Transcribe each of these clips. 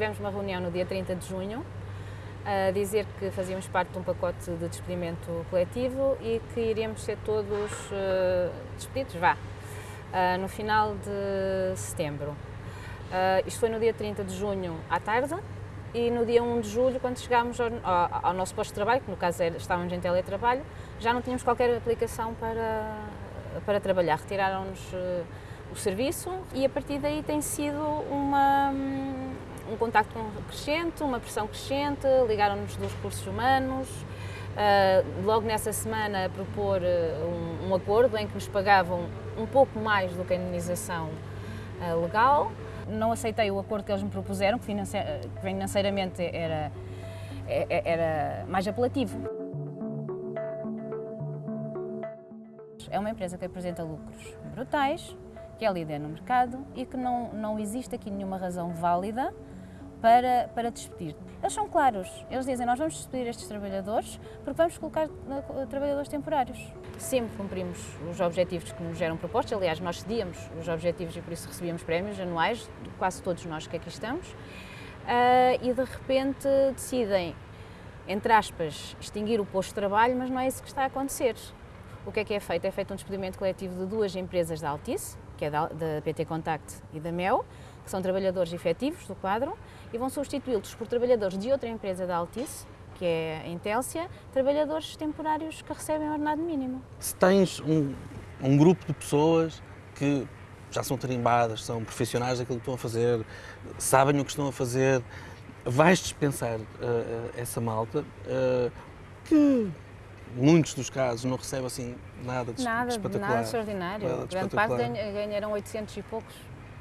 tivemos uma reunião no dia 30 de junho a dizer que fazíamos parte de um pacote de despedimento coletivo e que iríamos ser todos uh, despedidos, vá, uh, no final de setembro. Uh, isto foi no dia 30 de junho à tarde e no dia 1 de julho, quando chegámos ao, ao, nosso posto de trabalho, que no caso era, estávamos em teletrabalho, já não tínhamos qualquer aplicação para, para trabalhar. Retiraram-nos o serviço e a partir daí tem sido uma, um contacto crescente, uma pressão crescente, ligaram-nos dos recursos humanos, uh, logo nessa semana a propor uh, um, um, acordo em que nos pagavam um pouco mais do que a indenização uh, legal. Não aceitei o acordo que eles me propuseram, que financeiramente era, é, é, era mais apelativo. É uma empresa que apresenta lucros brutais, que é líder no mercado e que não, não existe aqui nenhuma razão válida para, para despedir. Eles são claros, eles dizem nós vamos despedir estes trabalhadores porque vamos colocar uh, trabalhadores temporários. Sempre cumprimos os objetivos que nos eram propostos, aliás nós cedíamos os objetivos e por isso recebíamos prémios anuais, quase todos nós que aqui estamos, uh, e de repente decidem, entre aspas, extinguir o posto de trabalho, mas não é isso que está a acontecer. O que é que é feito? É feito um despedimento coletivo de duas empresas da Altice, que é da, da PT Contact e da MEL, que são trabalhadores efetivos do quadro, e vão substituí-los por trabalhadores de outra empresa da Altice, que é a Intélcia, trabalhadores temporários que recebem ordenado mínimo. Se tens um, um grupo de pessoas que já são tarimbadas, são profissionais daquilo que estão a fazer, sabem o que estão a fazer, vais dispensar uh, essa malta uh, que muitos dos casos não recebe assim nada de nada, espetacular. Nada extraordinário. Nada de Grande parte ganharam 800 e poucos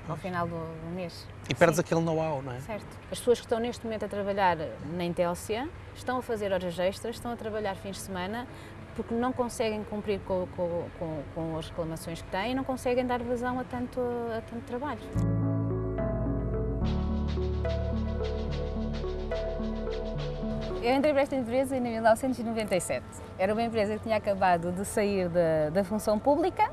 ao final do, do mês. E perdes Sim. aquele know-how, não é? Certo. As pessoas que estão neste momento a trabalhar na Intélcia estão a fazer horas extras, estão a trabalhar fins de semana porque não conseguem cumprir com, com, com, com as reclamações que têm e não conseguem dar vazão a tanto, a tanto trabalho. Eu entrei para esta empresa em 1997. Era uma empresa que tinha acabado de sair da, da função pública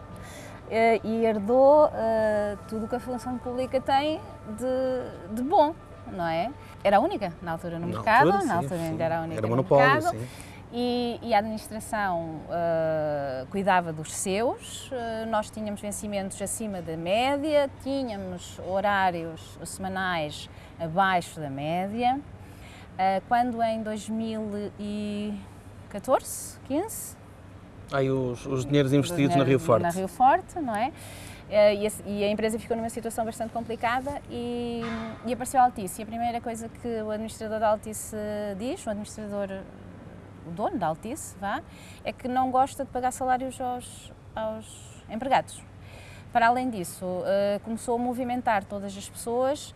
eh, e herdou uh, tudo o que a função pública tem de, de, bom, não é? Era a única na altura no na mercado, altura, sim, na altura ainda era a única era no monopólio, mercado. Sim. E, e, a administração uh, cuidava dos seus, uh, nós tínhamos vencimentos acima da média, tínhamos horários semanais abaixo da média, quando em 2014, 15, Aí os, os dinheiros investidos na Rio Forte. Na Rio Forte, não é? E a, e a, empresa ficou numa situação bastante complicada e, e apareceu a Altice. E a primeira coisa que o administrador da Altice diz, o administrador, o dono da Altice, vá, é que não gosta de pagar salários aos, aos empregados. Para além disso, uh, começou a movimentar todas as pessoas uh,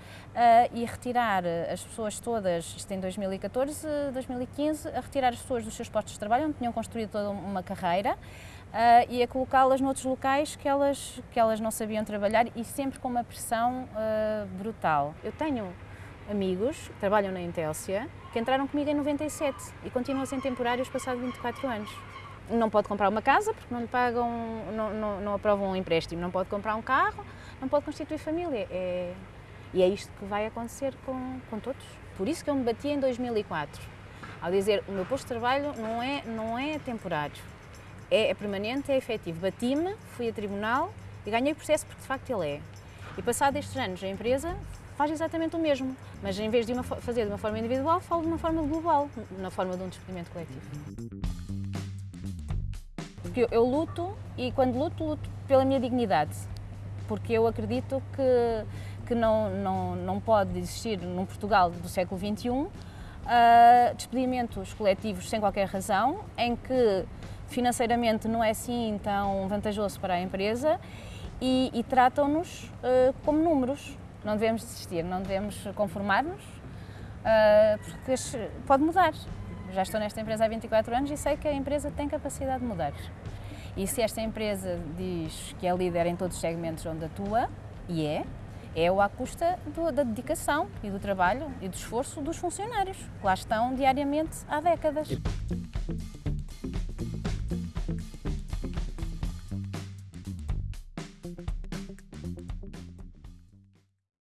e retirar as pessoas todas, isto em 2014, 2015, a retirar as pessoas dos seus postos de trabalho, onde tinham construído toda uma carreira, Uh, e a colocá-las noutros locais que elas, que elas não sabiam trabalhar e sempre com uma pressão brutal. Eu tenho amigos que trabalham na Intélcia que entraram comigo em 97 e continuam sem temporários passados 24 anos não pode comprar uma casa porque não lhe pagam, não, não, não, aprovam um empréstimo, não pode comprar um carro, não pode constituir família. É, e é isto que vai acontecer com, com todos. Por isso que eu me bati em 2004, ao dizer o meu posto de trabalho não é, não é temporário, é, é permanente, é efetivo. Bati-me, fui a tribunal e ganhei o processo porque de facto ele é. E passado estes anos a empresa faz exatamente o mesmo, mas em vez de uma, fazer de uma forma individual, falo de uma forma global, na forma de um despedimento coletivo. Porque eu, eu luto e quando luto, luto pela minha dignidade. Porque eu acredito que, que não, não, não pode existir num Portugal do século XXI uh, despedimentos coletivos sem qualquer razão, em que financeiramente não é assim tão vantajoso para a empresa e, e tratam-nos uh, como números. Não devemos desistir, não devemos conformar-nos, uh, porque pode mudar. Já estou nesta empresa há 24 anos e sei que a empresa tem capacidade de mudar. E se esta empresa diz que é líder em todos os segmentos onde atua, e é, é à custa do, da dedicação e do trabalho e do esforço dos funcionários, que lá estão diariamente há décadas.